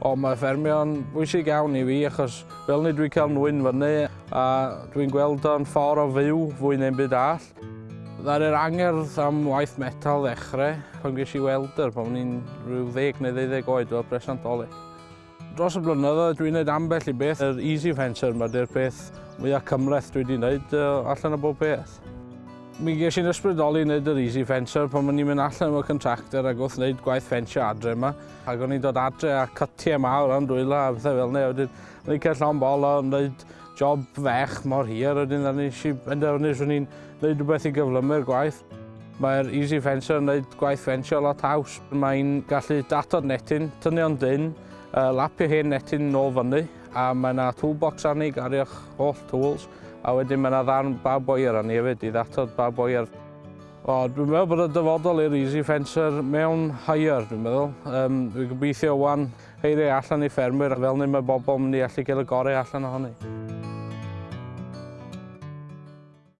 Ond mae ffermio'n bwysig iawn i fi achos fel ni dwi'n cael nwyn fyny a dwi'n gweld o'n ffordd o fyw fwy neu'n byd all. Ddar yr angerdd am waith metal ddechrau pan ges i welder pan o'n i'n rhyw 10 neu 12 oed fel presantoli. Dros y blynyddoedd dwi'n gwneud ambell i beth. Yr Easy Fencer yma, dy'r peth mwyaf cymleth dwi wedi gwneud allan o bob beth. Mi ges i'n ysbrydoli wneud yr easy fencer pan o'n i'n mynd allan o'r contractor ac wrth wneud gwaith fensio adre yma. Ac o'n i'n dod adre a cytiau mawr am dwyla a bethau fel ne. Wedyn, o'n i'n cael llawn bol o'n wneud job fech mor hir. Wedyn, o'n i'n benderfynu swn i'n wneud rhywbeth i gyflymu'r gwaith. Mae'r easy fencer yn wneud gwaith fensio lot haws. Mae'n gallu datod netyn, tynio'n dyn, uh, lapio hen netyn nôl fyny a mae yna toolbox arni, gario'ch holl tools, a wedyn mae yna ddarn bab oer arni hefyd i ddatod bab oer. O, dwi'n meddwl bod y dyfodol i'r Easy Fencer mewn higher, dwi'n meddwl. Um, dwi'n gobeithio wan heiriau allan i ffermwyr, fel ni mae bobl mynd i allu gael y gorau allan ohoni.